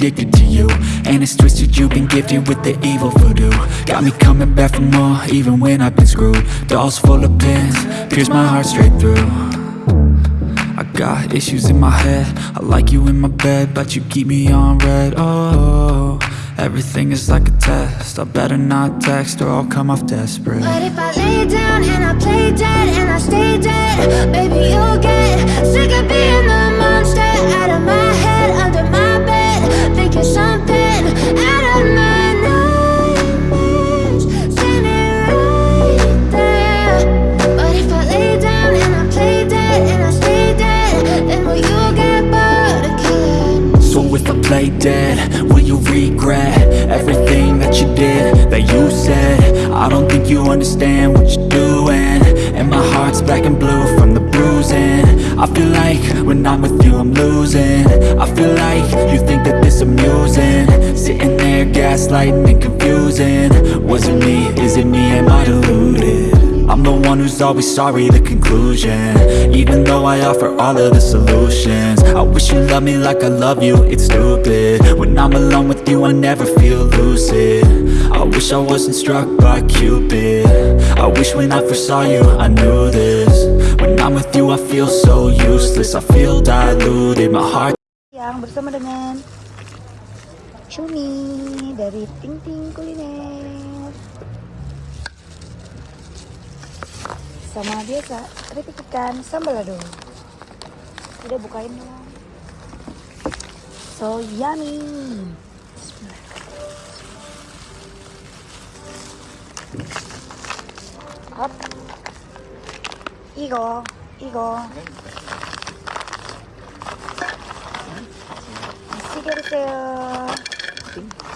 addicted to you. And it's twisted, you've been gifted with the evil voodoo. Got me coming back for more, even when I've been screwed. Dolls full of pins, pierce my heart straight through. I got issues in my head. I like you in my bed But you keep me on red. Oh, everything is like a test. I better not text or I'll come off desperate. But if I lay down and I play dead and I stay dead Baby, you'll get sick of being the monster. Out of my bed something out of my nightmares right there. But if I lay down and I play dead and I stay dead Then will you get bored So if I play dead, will you regret Everything that you did, that you said? I don't think you understand what you're doing And my heart's black and blue I feel like when I'm with you I'm losing. I feel like you think that this amusing. Sitting there gaslighting and confusing. Was it me, is it me, am I deluded? I'm the one who's always sorry, the conclusion. Even though I offer all of the solutions. I wish you loved me like I love you, it's stupid. When I'm alone with you I never feel lucid. I wish I wasn't struck by Cupid. I wish when I first saw you I knew this I'm with you I feel so useless. I feel diluted, my heart Yang bersama dengan Cumi dari Ting Ting Kuliner. Sama biasa, keripik ikan sambal lado Udah bukain dong. So yummy. Bismillah. Hop. 이거 이거 맛있게 드세요.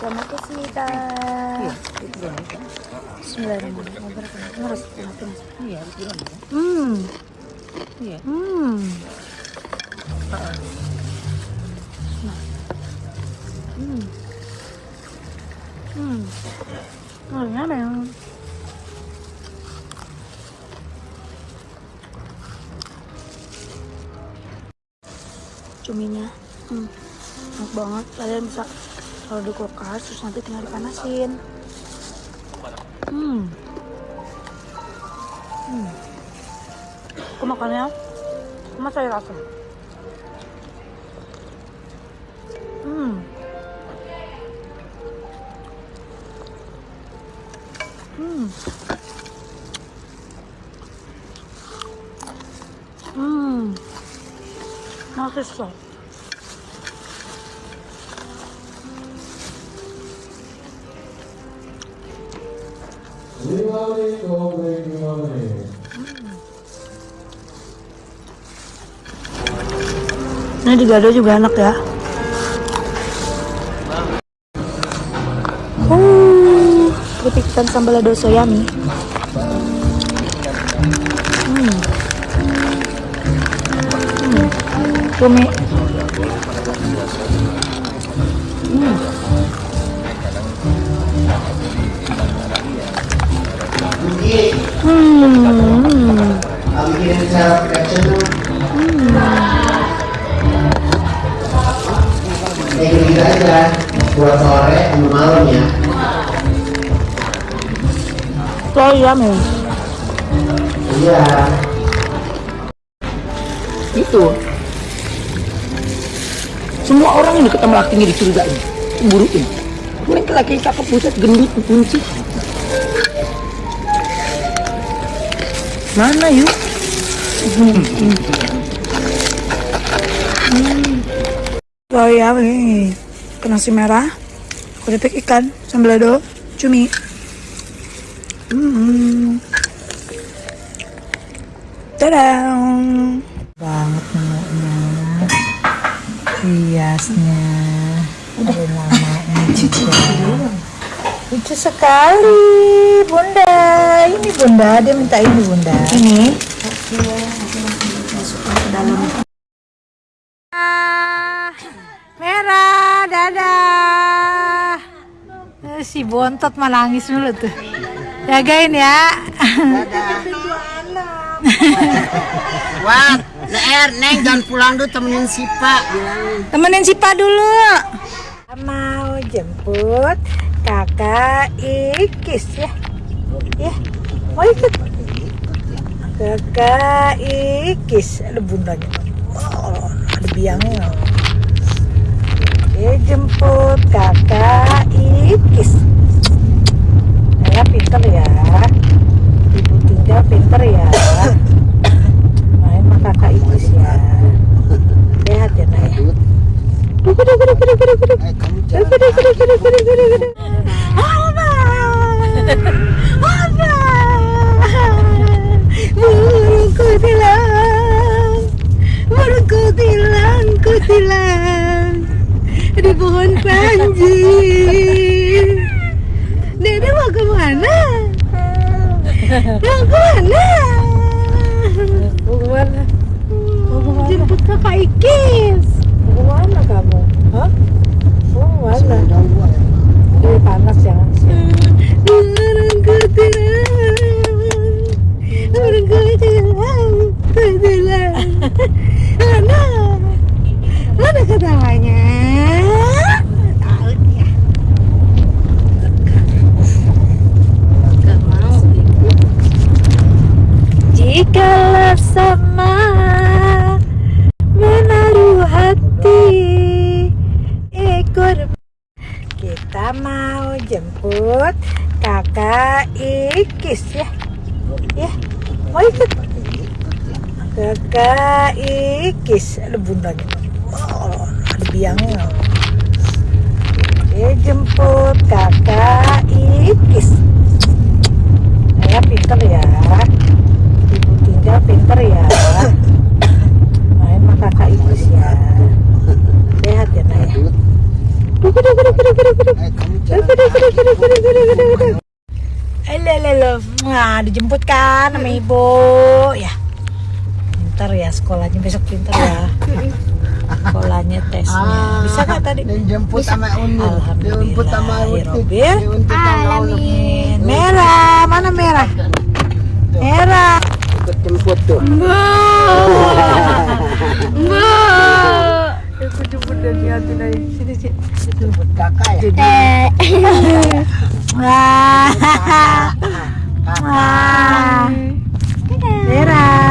잘 먹겠습니다. Bismillahirrahmanirrahim. Harus Iya, gimana? Hmm. Iya. Cuminya. Hmm. Enak banget. Kalian bisa taruh di kulkas terus nanti tinggal dipanasin. Hmm. Hmm. Aku makannya sama sayur asam. 맛있어. Gimana goblin gimana nih? Ini di gado juga enak ya. Uh, keripik ikan sambal lado soyami. Cumi. Hmm. Aja buat sore sama malam ya So yummy. iya Itu. Semua orang ini ketemu lakinya dicurigain, cemburuin. Mereka laki cakep buset gendut kunci. Mana yuk? So yummy. Ke nasi merah, keripik ikan, sambal lado, cumi. Hmm. Tadang. Banget menunya. Hiasnya. Udah namanya juga. Lucu sekali, Bunda. Ini Bunda, dia minta ini Bunda. Ini Merah, dadah. Eh, Si bontot mah nangis dulu tuh. Jagain ya. wah Ler, Neng jangan pulang dulu temenin Sipa. Temenin Sipa dulu. Mau jemput kakak Ikis ya. Ya, mau ikut? Kakak Ikis, ada bundanya. Oh, ada biangnya. Oke, jemput kakak Ikis. Saya pinter ya. Ibu tinggal pinter ya kakak itu ya sehat ya nak ya? Di pohon panji. Dede mau ke mana? Mau ke mana? ikis ya. Ya. Mau ikut. Kakak ikis. Ada bundanya oh, ada biangnya. Dijemput kakak ikis. Saya pinter ya. Ibu tinggal pinter ya. dijemput kan sama hmm. ibu. Ya. Pintar ya sekolahnya besok pintar ya. Sekolahnya tesnya. Ah, Bisa nggak tadi? dijemput sama Unil dijemput sama Unil alamin. Merah. Mana merah? Merah. Ikut jemput tuh ikut jemput dan lihatin aja. Sini sih jemput kakak ya? Eh. Wah. Wah, Dadah.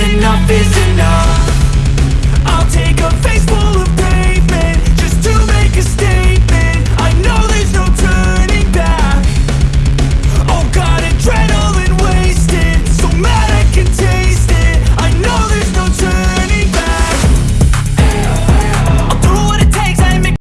enough is enough.